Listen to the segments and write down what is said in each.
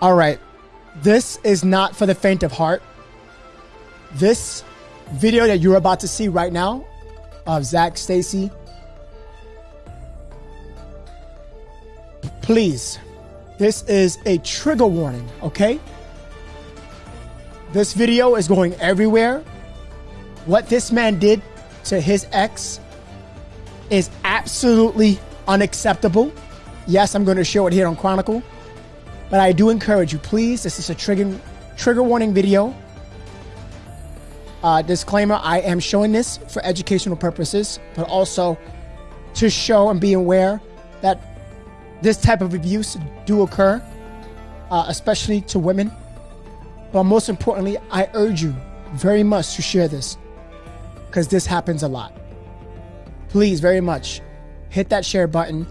All right. This is not for the faint of heart. This video that you're about to see right now of Zach Stacy. Please, this is a trigger warning, okay? This video is going everywhere. What this man did to his ex is absolutely unacceptable. Yes, I'm going to show it here on Chronicle, but I do encourage you, please. This is a trigger trigger warning video. Uh, disclaimer: I am showing this for educational purposes, but also to show and be aware that this type of abuse do occur, uh, especially to women. But most importantly, I urge you very much to share this because this happens a lot. Please, very much, hit that share button,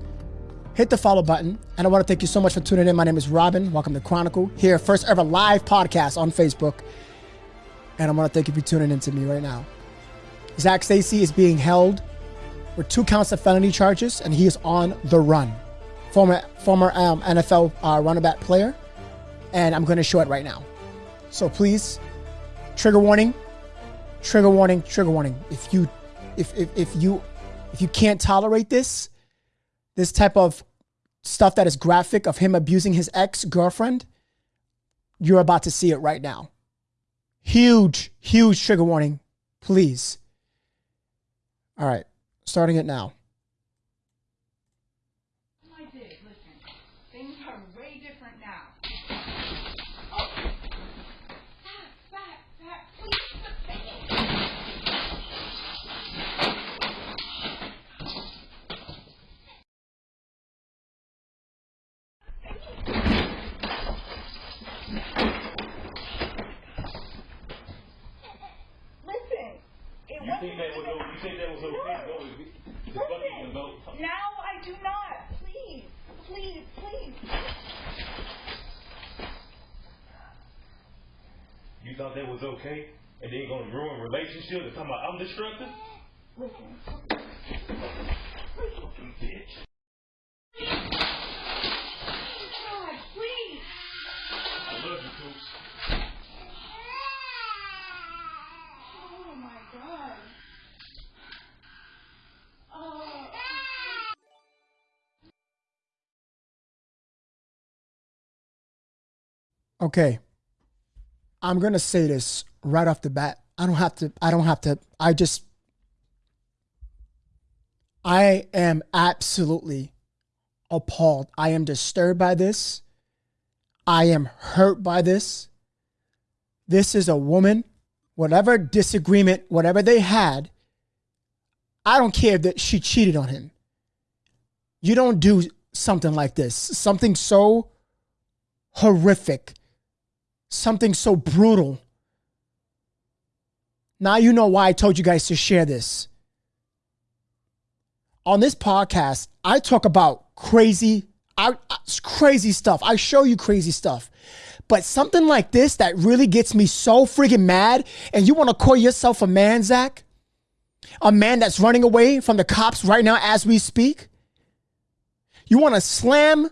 hit the follow button. And I want to thank you so much for tuning in. My name is Robin. Welcome to Chronicle, here, first ever live podcast on Facebook. And I want to thank you for tuning in to me right now. Zach Stacy is being held with two counts of felony charges, and he is on the run. Former former um, NFL uh, running back player, and I'm going to show it right now. So please, trigger warning, trigger warning, trigger warning. If you, if if, if you, if you can't tolerate this, this type of stuff that is graphic of him abusing his ex girlfriend, you're about to see it right now. Huge, huge trigger warning. Please. All right, starting it now. I did. Listen, things are way different now. Back, back, back, please. Listen, it You wasn't think that was even- o- you think that was okay? Go with it. The fuck you Listen, can go. now I do not. Please, please, please. You thought that was okay? And then you're gonna ruin relationships and talking about I'm destructive? Listen. Fucking bitch. God, please. I love you, Coops. Oh my God. Oh. Okay. I'm going to say this right off the bat. I don't have to I don't have to I just I am absolutely appalled. I am disturbed by this. I am hurt by this. This is a woman, whatever disagreement, whatever they had, I don't care that she cheated on him. You don't do something like this. Something so horrific something so brutal. Now you know why I told you guys to share this. On this podcast, I talk about crazy, I, crazy stuff. I show you crazy stuff. But something like this that really gets me so freaking mad, and you want to call yourself a man, Zach? A man that's running away from the cops right now as we speak? You want to slam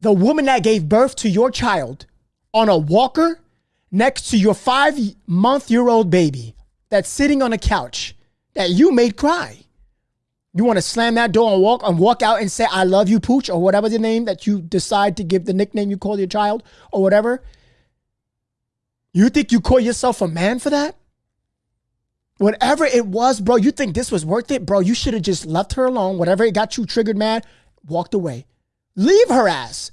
the woman that gave birth to your child on a walker next to your five month year old baby that's sitting on a couch that you made cry. You want to slam that door and walk and walk out and say, I love you, Pooch, or whatever the name that you decide to give the nickname you call your child or whatever. You think you call yourself a man for that? Whatever it was, bro, you think this was worth it? Bro, you should have just left her alone. Whatever it got you triggered mad, walked away. Leave her ass.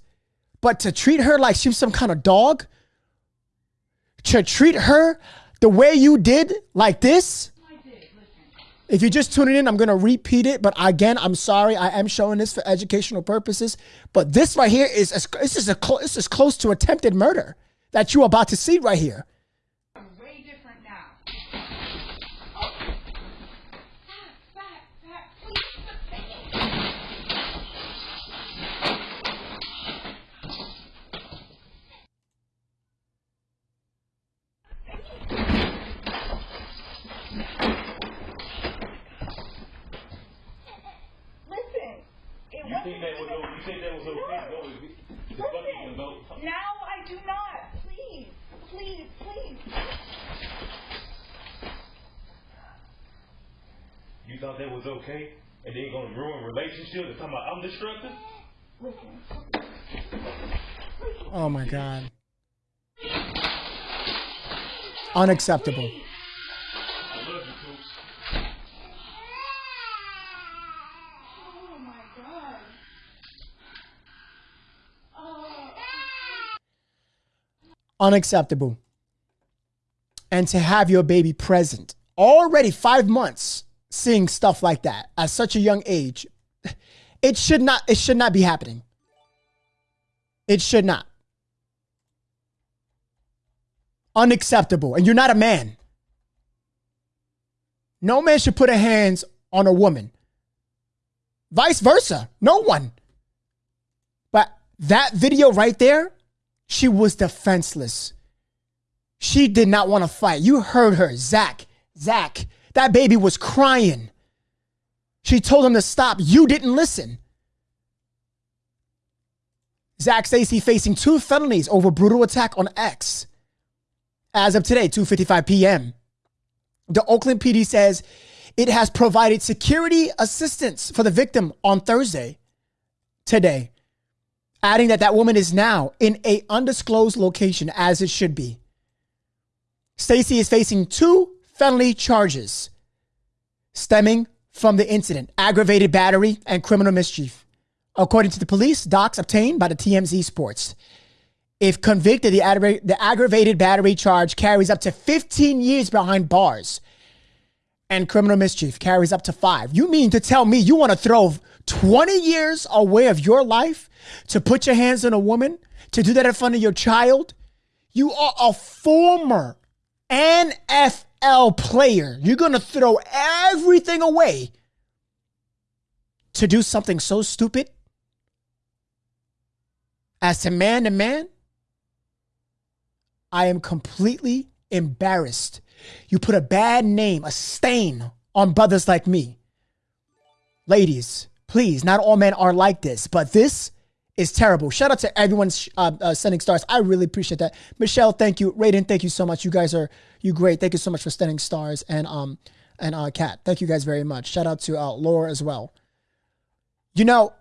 But to treat her like she's some kind of dog, to treat her the way you did, like this, if you're just tuning in, I'm going to repeat it. But again, I'm sorry. I am showing this for educational purposes. But this right here is as, this is a clo- this is close to attempted murder that you're about to see right here. Way different now. Back, back, back, please. Listen, it You think that was o- you think that was okay? Go. The fuck you. Now I do not. Please. Please, please. You thought that was okay? And then you're gonna ruin relationships and talking about I'm destructive? Listen. Oh my god. Unacceptable. I love you, Coops. Oh my god. Oh. Unacceptable. And to have your baby present already five months seeing stuff like that at such a young age, it should not it should not be happening. It should not. Unacceptable. And you're not a man. No man should put a hands on a woman. Vice versa. No one. But that video right there, she was defenseless. She did not want to fight. You heard her, Zach. Zach, that baby was crying. She told him to stop. You didn't listen. Zach Stacy facing two felonies over brutal attack on X. As of today, 2:55 p.m. The Oakland PD says it has provided security assistance for the victim on Thursday, today, adding that that woman is now in a undisclosed location as it should be. Stacy is facing two felony charges stemming from the incident, aggravated battery and criminal mischief. According to the police, docs obtained by the TMZ Sports. If convicted, the, the aggravated battery charge carries up to 15 years behind bars, and criminal mischief carries up to five. You mean to tell me you want to throw 20 years away of your life to put your hands on a woman, to do that in front of your child? You are a former NFL player. You're going to throw everything away to do something so stupid as to man to man? I am completely embarrassed. You put a bad name, a stain on brothers like me. Ladies, please, not all men are like this, but this is terrible. Shout out to everyone uh, uh, sending stars. I really appreciate that. Michelle, thank you. Raiden, thank you so much. You guys are you great. Thank you so much for sending stars and um and uh Kat, thank you guys very much. Shout out to uh, Laura as well. You know,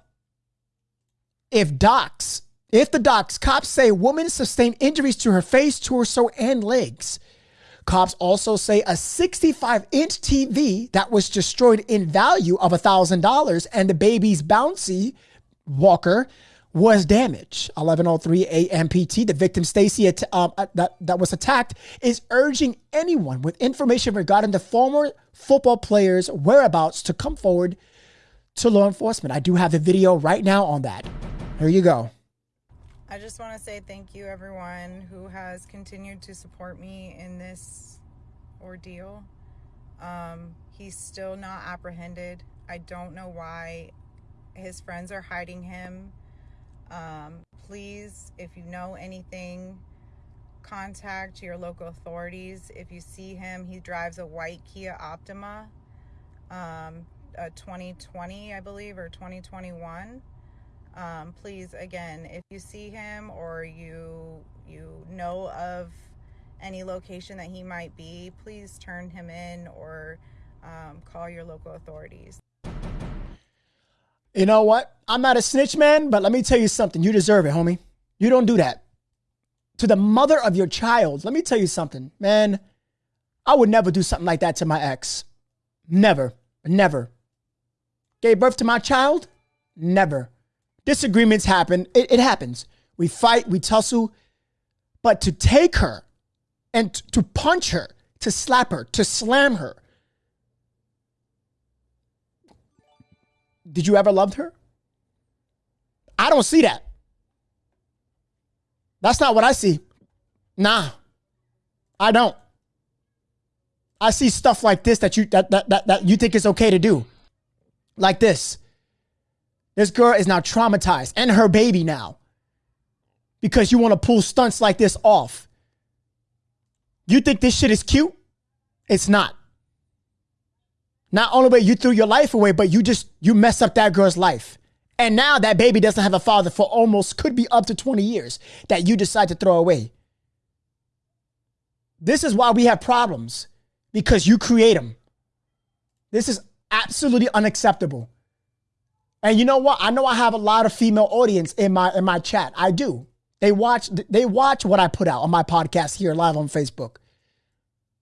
if docs, if the docs, cops say woman sustained injuries to her face, torso, and legs. Cops also say a 65 inch TV that was destroyed in value of $1,000 and the baby's bouncy walker was damaged. 11:03 AMPT. The victim, Stacy, um, uh, that that was attacked, is urging anyone with information regarding the former football player's whereabouts to come forward to law enforcement. I do have the video right now on that. Here you go. I just want to say thank you, everyone who has continued to support me in this ordeal. Um, he's still not apprehended. I don't know why his friends are hiding him. Um, please, if you know anything, contact your local authorities. If you see him, he drives a white Kia Optima, um, a 2020, I believe, or 2021 um, please again if you see him or you you know of any location that he might be please turn him in or um, call your local authorities You know what? I'm not a snitch, man, but let me tell you something. You deserve it, homie. You don't do that. To the mother of your child, let me tell you something, man. I would never do something like that to my ex. Never. Never. Gave birth to my child? Never. Disagreements happen. It, it happens. We fight, we tussle. But to take her and t- to punch her, to slap her, to slam her, Did you ever love her? I don't see that. That's not what I see. Nah. I don't. I see stuff like this that you that that that, that you think is okay to do. Like this. This girl is now traumatized and her baby now. Because you want to pull stunts like this off. You think this shit is cute? It's not. Not only way you threw your life away, but you just you mess up that girl's life And now that baby doesn't have a father for almost could be up to 20 years that you decide to throw away. This is why we have problems because you create them. This is absolutely unacceptable. And you know what? I know I have a lot of female audience in my in my chat. I do. They watch they watch what I put out on my podcast here live on Facebook.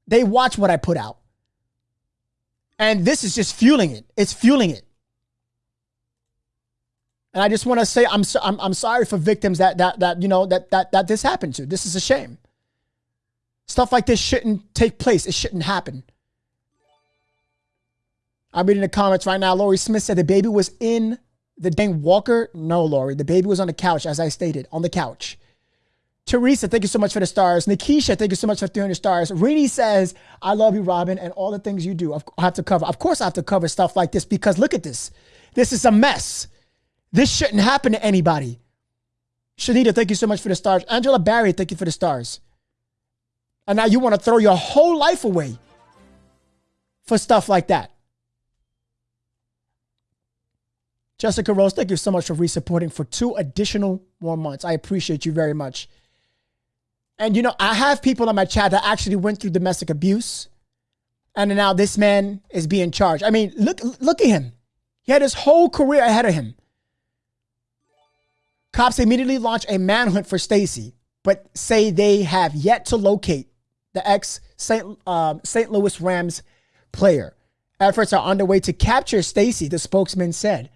They watch what I put out. And this is just fueling it. It's fueling it. And I just want to say I'm, so, I'm I'm sorry for victims that that that you know that that that this happened to. This is a shame. Stuff like this shouldn't take place. It shouldn't happen. I'm reading the comments right now. Lori Smith said the baby was in the dang walker. No, Lori. The baby was on the couch, as I stated, on the couch. Teresa, thank you so much for the stars. Nikisha, thank you so much for 300 stars. Rini says, I love you, Robin, and all the things you do. I have to cover. Of course, I have to cover stuff like this because look at this. This is a mess. This shouldn't happen to anybody. Shanita, thank you so much for the stars. Angela Barry, thank you for the stars. And now you want to throw your whole life away for stuff like that. Jessica Rose, thank you so much for resupporting for two additional more months. I appreciate you very much. And you know, I have people on my chat that actually went through domestic abuse. And now this man is being charged. I mean, look look at him. He had his whole career ahead of him. Cops immediately launch a manhunt for Stacy, but say they have yet to locate the ex St. Um, St. Louis Rams player. Efforts are underway to capture Stacy, the spokesman said,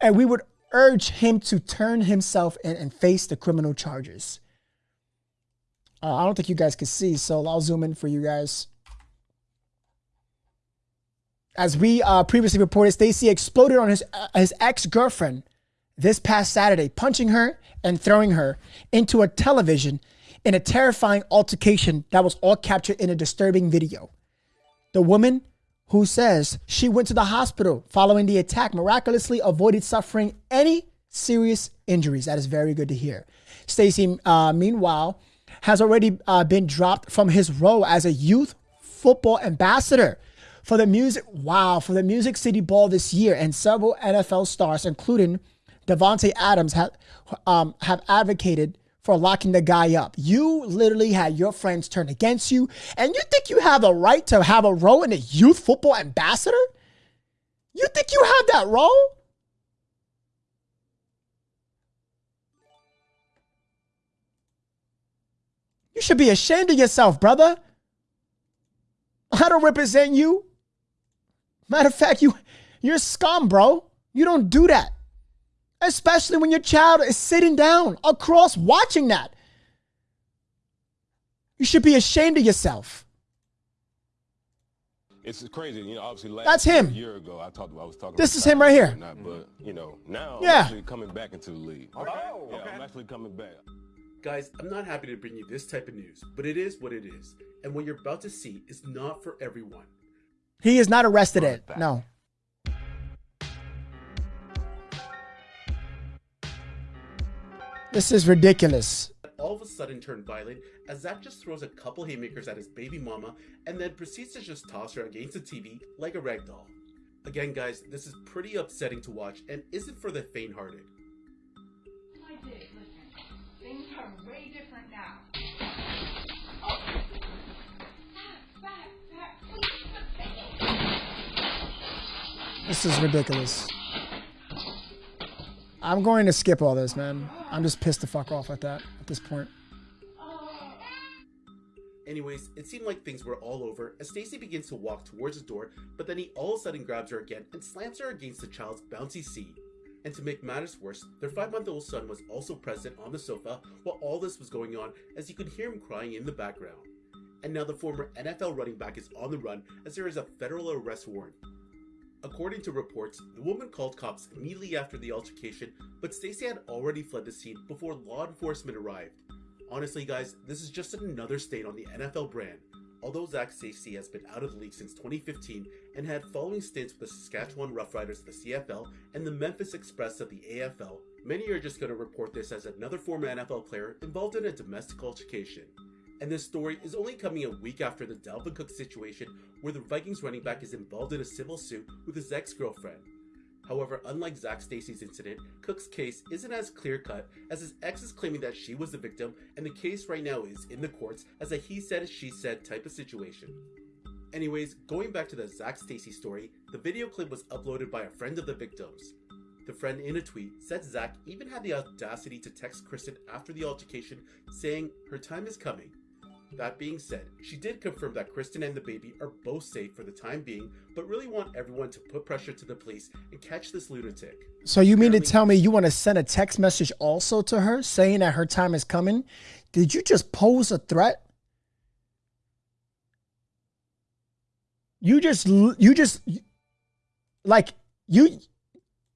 and we would urge him to turn himself in and face the criminal charges. Uh, I don't think you guys can see, so I'll zoom in for you guys. As we uh, previously reported, Stacy exploded on his uh, his ex girlfriend this past Saturday, punching her and throwing her into a television in a terrifying altercation that was all captured in a disturbing video. The woman who says she went to the hospital following the attack miraculously avoided suffering any serious injuries. That is very good to hear. Stacy, uh, meanwhile, has already uh, been dropped from his role as a youth football ambassador for the music. Wow, for the Music City Bowl this year, and several NFL stars, including Davante Adams, have um, have advocated for locking the guy up. You literally had your friends turn against you, and you think you have a right to have a role in a youth football ambassador? You think you have that role? You should be ashamed of yourself, brother. I don't represent you. Matter of fact, you you're scum, bro. You don't do that. Especially when your child is sitting down across watching that. You should be ashamed of yourself. It's crazy, you know. Obviously, last That's him. year ago, I talked. I was talking. This about is him right here. whatnot, but you know, now Yeah. I'm actually coming back into the league. Oh, yeah, okay. I'm actually coming back. Guys, I'm not happy to bring you this type of news, but it is what it is. And what you're about to see is not for everyone. He is not arrested yet. No. This is ridiculous. All of a sudden turned violent as Zach just throws a couple haymakers at his baby mama and then proceeds to just toss her against the TV like a rag doll. Again, guys, this is pretty upsetting to watch and isn't for the faint-hearted. I did. Listen, things are way different now. Back, back, back. This is ridiculous. I'm going to skip all this, man. I'm just pissed the fuck off at that at this point. Anyways, it seemed like things were all over as Stacy begins to walk towards the door, but then he all of a sudden grabs her again and slams her against the child's bouncy seat. And to make matters worse, their five month old son was also present on the sofa while all this was going on as you could hear him crying in the background. And now the former NFL running back is on the run as there is a federal arrest warrant. According to reports, the woman called cops immediately after the altercation, but Stacy had already fled the scene before law enforcement arrived. Honestly, guys, this is just another stain on the NFL brand. Although Zach Stacy has been out of the league since 2015 and had following stints with the Saskatchewan Roughriders of the CFL and the Memphis Express of the AFL, many are just going to report this as another former NFL player involved in a domestic altercation. And this story is only coming a week after the Dalvin Cook situation where the Vikings running back is involved in a civil suit with his ex girlfriend. However, unlike Zach Stacy's incident, Cook's case isn't as clear cut as his ex is claiming that she was the victim, and the case right now is in the courts as a he said, she said type of situation. Anyways, going back to the Zach Stacy story, the video clip was uploaded by a friend of the victims. The friend in a tweet said Zach even had the audacity to text Kristen after the altercation saying her time is coming. That being said, she did confirm that Kristen and the baby are both safe for the time being, but really want everyone to put pressure to the police and catch this lunatic. So you mean to tell me you want to send a text message also to her saying that her time is coming? Did you just pose a threat? You just you just like you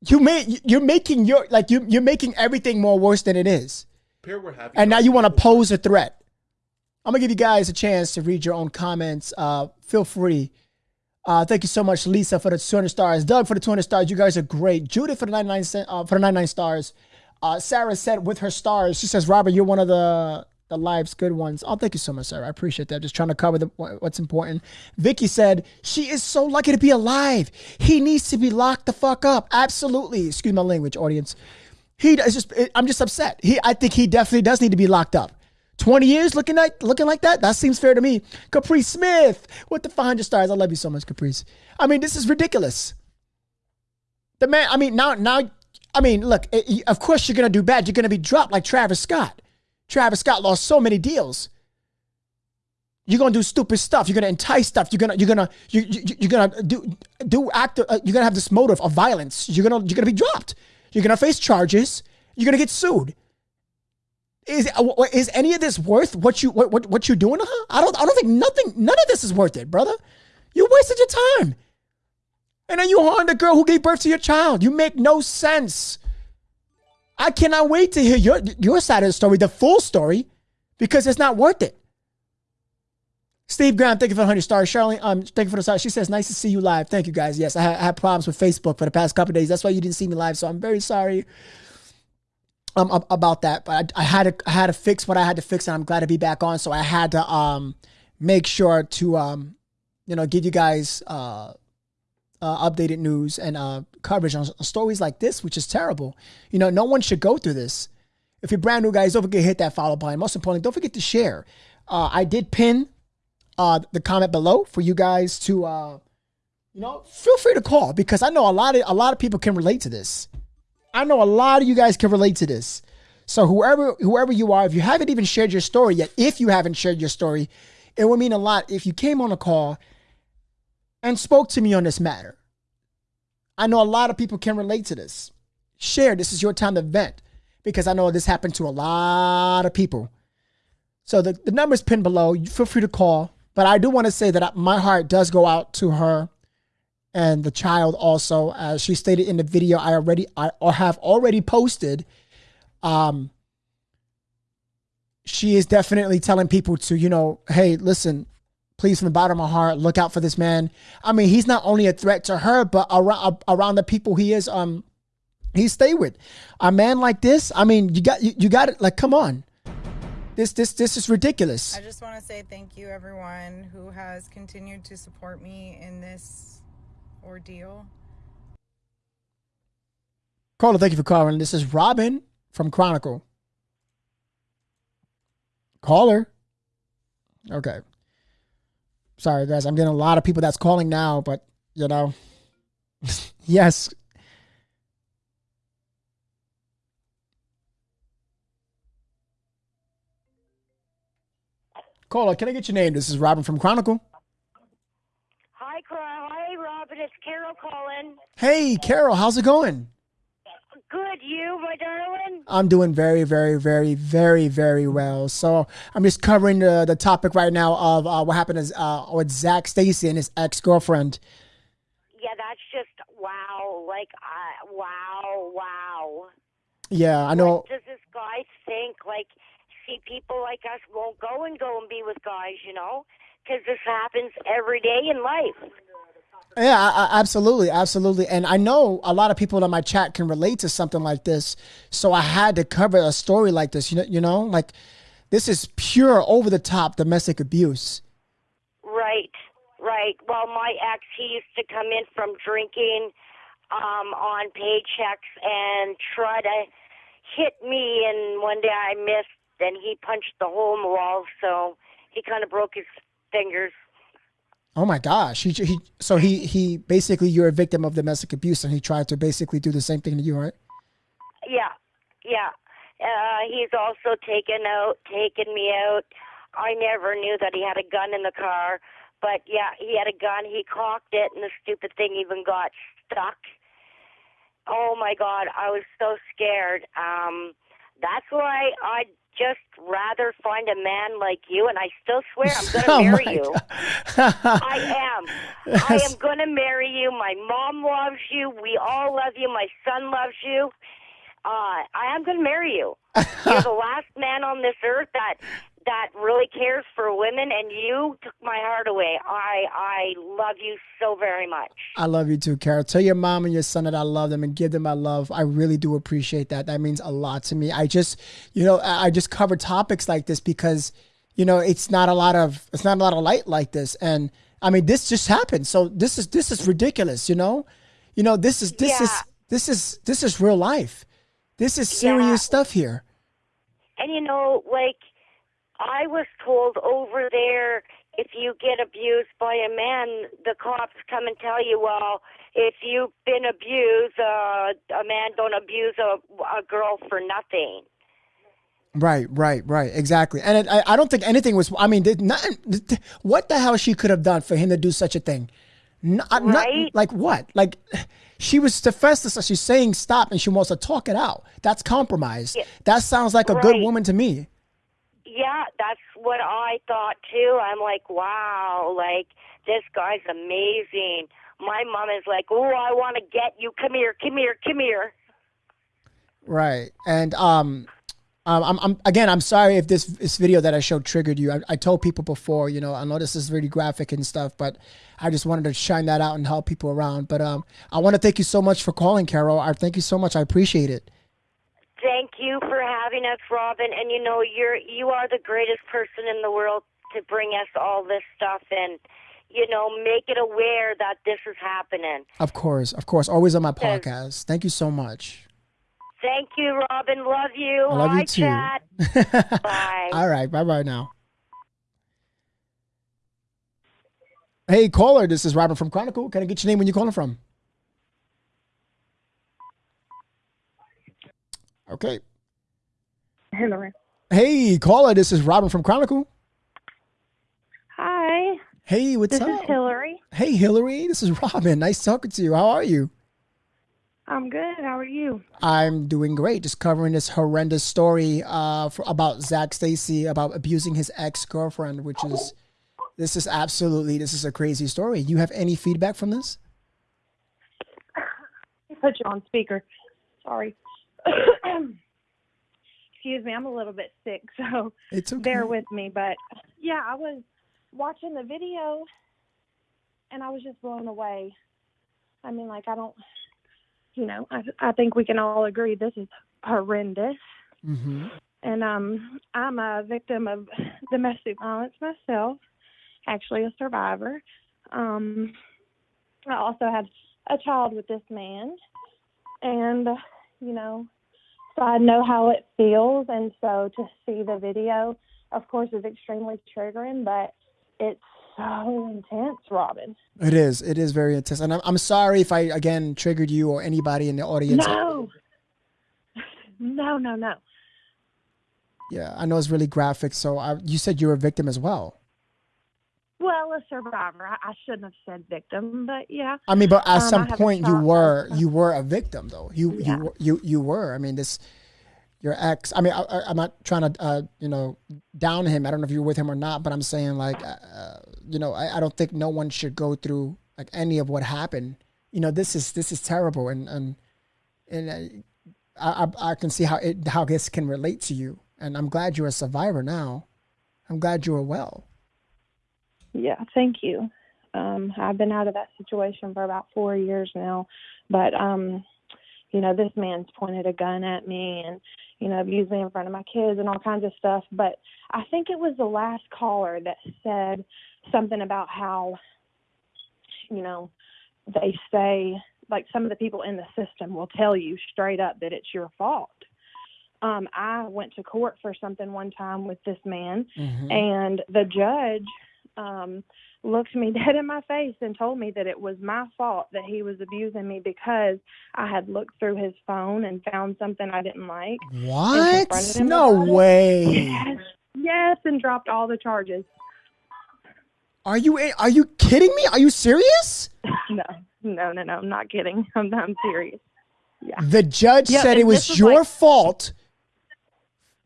you made you're making your like you you're making everything more worse than it is. Pair were having And now you want to pose a threat. I'm gonna give you guys a chance to read your own comments. Uh, feel free. Uh, thank you so much, Lisa, for the 200 stars. Doug for the 200 stars. You guys are great. Judith for the 99 uh, for the 99 stars. Uh, Sarah said with her stars, she says, "Robert, you're one of the the live's good ones." Oh, thank you so much, Sarah. I appreciate that. Just trying to cover the, what's important. Vicky said she is so lucky to be alive. He needs to be locked the fuck up. Absolutely. Excuse my language, audience. He is just. I'm just upset. He. I think he definitely does need to be locked up. 20 years looking like looking like that? That seems fair to me. Caprice Smith with the 500 stars. I love you so much, Caprice. I mean, this is ridiculous. The man, I mean, now, now, I mean, look, it- of course you're going to do bad. You're going to be dropped like Travis Scott. Travis Scott lost so many deals. You're gonna do stupid stuff. You're gonna entice stuff. You're gonna you're gonna you, you, you're gonna do do act. Uh, you're gonna have this motive of violence. You're gonna you're gonna be dropped. You're gonna face charges. You're gonna get sued. Is uh, is any of this worth what you what, what what you're doing to her? I don't I don't think nothing none of this is worth it, brother. You wasted your time, and then you harmed the girl who gave birth to your child. You make no sense. I cannot wait to hear your your side of the story, the full story, because it's not worth it. Steve Graham, thank you for the 100 stars. Charlene, um, thank you for the stars. She says, nice to see you live. Thank you, guys. Yes, I had, I had problems with Facebook for the past couple days. That's why you didn't see me live. So I'm very sorry um, about that. But I, I had to I had to fix what I had to fix, and I'm glad to be back on. So I had to um, make sure to um, you know give you guys uh, uh, updated news and uh, coverage on stories like this, which is terrible. You know, no one should go through this. If you're brand new, guys, don't forget to hit that follow button. Most importantly, don't forget to share. Uh, I did pin uh, the comment below for you guys to, uh, you know, feel free to call because I know a lot of a lot of people can relate to this. I know a lot of you guys can relate to this. So whoever whoever you are, if you haven't even shared your story yet, if you haven't shared your story, it would mean a lot if you came on a call and spoke to me on this matter. I know a lot of people can relate to this. Share. This is your time to vent because I know this happened to a lot of people. So the, the number's pinned below. You feel free to call. But I do want to say that my heart does go out to her and the child also. As she stated in the video, I already I have already posted. Um, she is definitely telling people to, you know, hey, listen, please from the bottom of my heart, look out for this man. I mean, he's not only a threat to her, but around around the people he is um he stay with. A man like this, I mean, you got you, you got it. Like, come on, this this this is ridiculous. I just want to say thank you, everyone who has continued to support me in this ordeal. Carla, thank you for calling. This is Robin from Chronicle. Caller. Okay. Sorry, guys. I'm getting a lot of people that's calling now, but you know, yes. Caller, can I get your name? This is Robin from Chronicle. Hi, Cora. Hi, Robin. It's Carol calling. Hey, Carol, how's it going? Good, you, my darling. I'm doing very, very, very, very, very well. So I'm just covering the, the topic right now of uh, what happened is, uh, with Zach Stacy and his ex girlfriend. Yeah, that's just wow. Like, uh, wow, wow. Yeah, I know. What does this guy think? Like, see, people like us won't go and go and be with guys, you know, because this happens every day in life. Yeah, I, I, absolutely, absolutely. And I know a lot of people in my chat can relate to something like this. So I had to cover a story like this. You know, you know, like this is pure over the top domestic abuse. Right, right. Well, my ex, he used to come in from drinking. um, on paychecks and try to hit me. And one day I missed, and he punched the hole in the wall, so he kind of broke his fingers. Oh my gosh. He, he so he he basically you're a victim of domestic abuse and he tried to basically do the same thing to you, right? Yeah, yeah. Uh, he's also taken out, taken me out. I never knew that he had a gun in the car, but yeah, he had a gun. He cocked it, and the stupid thing even got stuck. Oh my God, I was so scared. Um, that's why I'd just rather find a man like you, and I still swear I'm going to Oh marry you. I am. I am going to marry you. My mom loves you. We all love you. My son loves you. Uh, I am going to marry you. You're the last man on this earth that that really cares for women, and you took my heart away. I I love you so very much. I love you too, Carol. Tell your mom and your son that I love them and give them my love. I really do appreciate that. That means a lot to me. I just, you know, I just cover topics like this because, you know, it's not a lot of it's not a lot of light like this. And I mean, this just happened. So this is this is ridiculous. You know, you know, this is this is this is this is real life. This is serious Yeah. stuff here. And you know, like I was told over there, if you get abused by a man, the cops come and tell you, well, if you've been abused, uh, a man don't abuse a, a girl for nothing. Right, right, right. Exactly. And it, I, I don't think anything was. I mean, did not, what the hell she could have done for him to do such a thing? Not, not Right? like what? Like she was defenseless. She's saying stop, and she wants to talk it out. That's compromise. Yeah. That sounds like a good woman to me. Yeah, that's what I thought too. I'm like, wow, like this guy's amazing. My mom is like, oh, I want to get you. Come here, come here, come here. Right. And um, um, I'm, I'm again, I'm sorry if this this video that I showed triggered you. I, I told people before, you know, I know this is really graphic and stuff, but I just wanted to shine that out and help people around. But um, I want to thank you so much for calling, Carol. I thank you so much. I appreciate it. Thank you for having us, Robin. And you know, you're you are the greatest person in the world to bring us all this stuff and you know make it aware that this is happening. Of course, of course. Always on my podcast. Thank you so much. Thank you, Robin. Love you. I love Hi, you too. Bye. All right. Bye bye now. Hey, caller. This is Robert from Chronicle. Can I get your name when you're calling from? Okay. Hillary. Hey, caller. This is Robin from Chronicle. Hi, Hey, what's this up? is Hillary. Hey, Hillary. This is Robin. Nice talking to you. How are you? I'm good. How are you? I'm doing great. Just covering this horrendous story uh, for, about Zach Stacy about abusing his ex girlfriend, which is this is absolutely this is a crazy story. You have any feedback from this? Me put you on speaker. Sorry. Excuse me. I'm a little bit sick, so It's okay. bear with me. But yeah, I was watching the video, and I was just blown away. I mean, like I don't, you know, I I think we can all agree this is horrendous. hmm and um I'm a victim of domestic violence myself, actually a survivor. Um I also had a child with this man and you know so I know how it feels and so to see the video of course is extremely triggering but it's so intense, Robin. It is. It is very intense, and I'm, I'm sorry if I again triggered you or anybody in the audience. No. No, no, no. Yeah, I know it's really graphic. So I, you said you were a victim as well. Well, a survivor. I, I shouldn't have said victim, but yeah. I mean, but at Um, some point you were you were a victim though. You Yeah. you were- you you were. I mean, this your ex. I mean, I, I'm not trying to uh, you know down him. I don't know if you're with him or not, but I'm saying like uh, you know I, I don't think no one should go through like any of what happened. You know, this is this is terrible, and and and uh, I I, I can see how it how this can relate to you, and I'm glad you're a survivor now. I'm glad you are well. Yeah, thank you. Um, I've been out of that situation for about four years now, but um, you know, this man's pointed a gun at me and you know abused me in front of my kids and all kinds of stuff. But I think it was the last caller that said something about how you know they say like some of the people in the system will tell you straight up that it's your fault. Um, I went to court for something one time with this man, Mhm. and the judge um, looked me dead in my face and told me that it was my fault that he was abusing me because I had looked through his phone and found something I didn't like. What? No way. Yes, yes, and dropped all the charges. Are you are you kidding me? Are you serious? No, no, no, no. I'm not kidding. I'm, I'm serious. Yeah. The judge Yeah, said it was was your like- fault.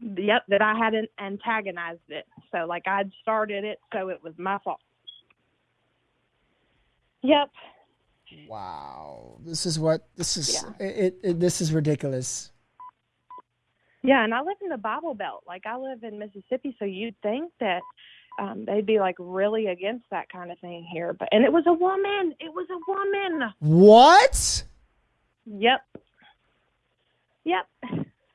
Yep, that I hadn't antagonized it. So, like, I'd started it, so it was my fault. Yep. Wow. This is what this is it, it, this is ridiculous. Yeah, and I live in the Bible Belt. Like, I live in Mississippi, so you'd think that um, they'd be like really against that kind of thing here. But and it was a woman. It was a woman. What? Yep. Yep.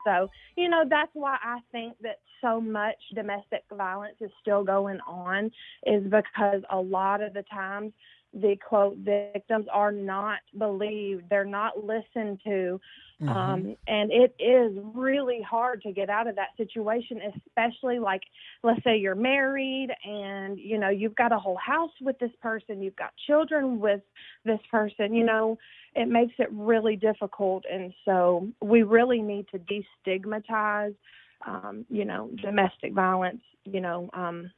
So, you know, that's why I think that so much domestic violence is still going on is because a lot of the times the quote victims are not believed, they're not listened to. Mm-hmm. Um, and it is really hard to get out of that situation, especially like, let's say you're married and, you know, you've got a whole house with this person, you've got children with this person, you know, it makes it really difficult. And so we really need to destigmatize, um, you know, domestic violence, you know, um,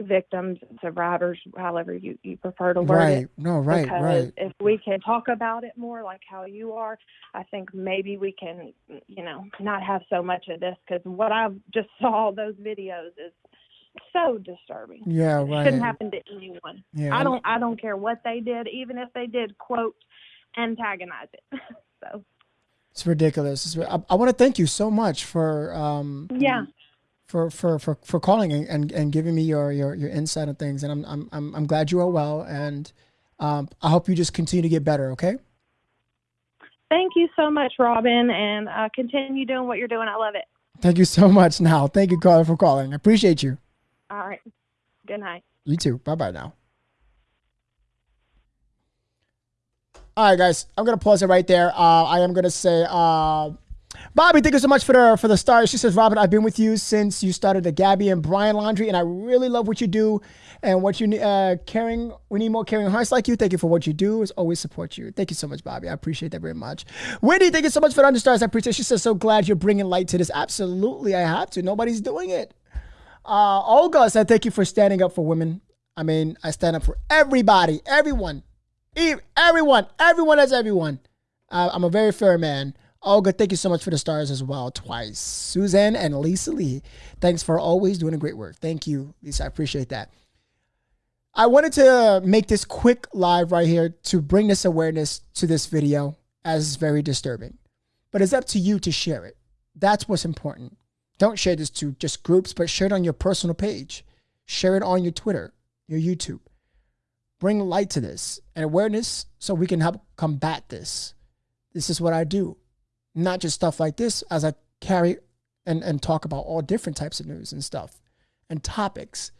victims, survivors, however you, you prefer to word Right. it. No, right, because right. If we can talk about it more, like how you are, I think maybe we can, you know, not have so much of this. Because what I just saw those videos is so disturbing. Yeah, It right. shouldn't happen to anyone. Yeah, I don't. I don't care what they did, even if they did quote antagonize it. so It's ridiculous. It's, I, I want to thank you so much for um yeah. For for for, for calling and, and, giving me your, your your insight on things and I'm I'm I'm, I'm glad you are well and um, I hope you just continue to get better, okay? Thank you so much, Robin, and uh, continue doing what you're doing. I love it. Thank you so much now. Thank you, caller, for calling. I appreciate you. All right. Good night. You too. Bye bye now. All right, guys. I'm gonna pause it right there. Uh, I am gonna say, uh, Bobby, thank you so much for the for the stars. She says, Robin, I've been with you since you started the Gabby and Brian Laundrie, and I really love what you do and what you uh, caring. We need more caring hearts like you. Thank you for what you do. Always, support you. Thank you so much, Bobby. I appreciate that very much. Wendy, thank you so much for the understars. I appreciate. She says, so glad you're bringing light to this. Absolutely, I have to. Nobody's doing it. Uh, Olga said, thank you for standing up for women. I mean, I stand up for everybody, everyone, Ev- everyone, everyone as everyone. Uh, I'm a very fair man. Olga, thank you so much for the stars as well, twice. Suzanne and Lisa Lee, thanks for always doing a great work. Thank you, Lisa. I appreciate that. I wanted to make this quick live right here to bring this awareness to this video as very disturbing. But it's up to you to share it. That's what's important. Don't share this to just groups, but share it on your personal page. Share it on your Twitter, your YouTube. Bring light to this and awareness so we can help combat this. This is what I do. Not just stuff like this, as I carry and, and talk about all different types of news and stuff and topics.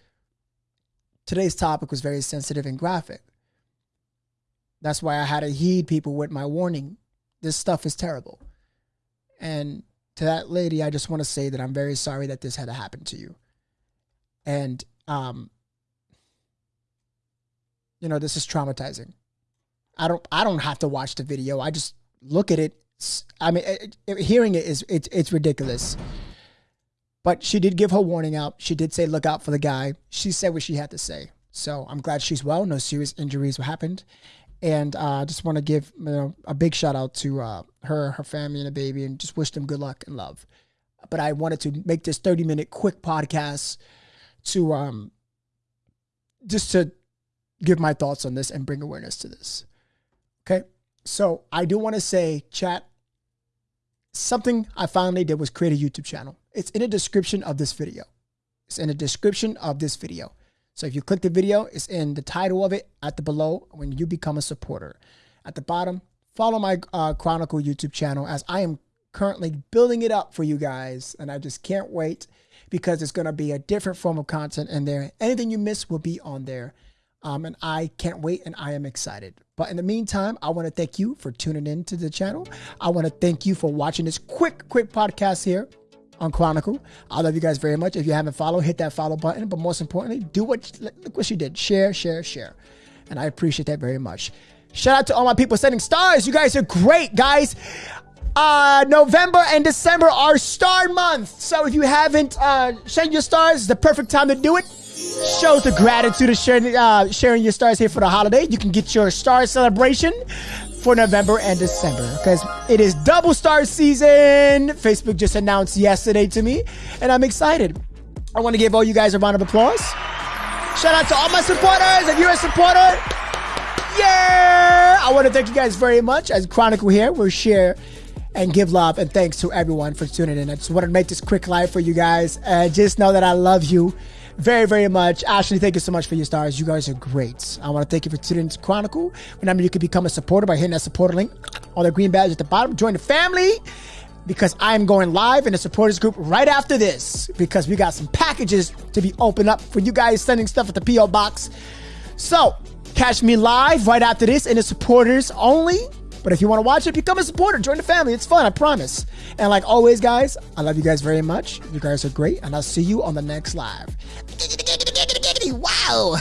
Today's topic was very sensitive and graphic. That's why I had to heed people with my warning. This stuff is terrible. And to that lady, I just want to say that I'm very sorry that this had to happen to you. And um, you know, this is traumatizing. I don't I don't have to watch the video. I just look at it. I mean, it, it- hearing it is it's it's ridiculous. But she did give her warning out. She did say look out for the guy. She said what she had to say. So I'm glad she's well. No serious injuries happened. And uh, I just want to give you know, a big shout out to uh, her, her family, and the baby, and just wish them good luck and love. But I wanted to make this 30 minute quick podcast to um, just to give my thoughts on this and bring awareness to this. Okay. So I do want to say, chat, something I finally did was create a YouTube channel. It's in the description of this video. It's in the description of this video. So if you click the video, it's in the title of it at the below when you become a supporter. At the bottom, follow my uh, Chronicle YouTube channel as I am currently building it up for you guys. And I just can't wait because it's going to be a different form of content in there. Anything you miss will be on there. Um, and I can't wait and I am excited. But in the meantime, I want to thank you for tuning in to the channel. I want to thank you for watching this quick, quick podcast here on Chronicle. I love you guys very much. If you haven't followed, hit that follow button. But most importantly, do what look what you did. Share, share, share. And I appreciate that very much. Shout out to all my people sending stars. You guys are great, guys. Uh, November and December are star month. So if you haven't uh, sent your stars, it's the perfect time to do it. Shows the gratitude of sharing, uh, sharing your stars here for the holiday. You can get your star celebration for November and December because it is double star season. Facebook just announced yesterday to me, and I'm excited. I want to give all you guys a round of applause. Shout out to all my supporters. If you're a supporter, yeah! I want to thank you guys very much. As Chronicle here, we'll share and give love and thanks to everyone for tuning in. I just wanted to make this quick live for you guys. And just know that I love you very, very much. Ashley, thank you so much for your stars. You guys are great. I want to thank you for tuning into Chronicle. Remember, you can become a supporter by hitting that supporter link on the green badge at the bottom. Join the family because I'm going live in the supporters group right after this because we got some packages to be opened up for you guys sending stuff at the P.O. box. So, catch me live right after this in the supporters only. But if you want to watch it, become a supporter. Join the family. It's fun, I promise. And like always, guys, I love you guys very much. You guys are great. And I'll see you on the next live. Wow.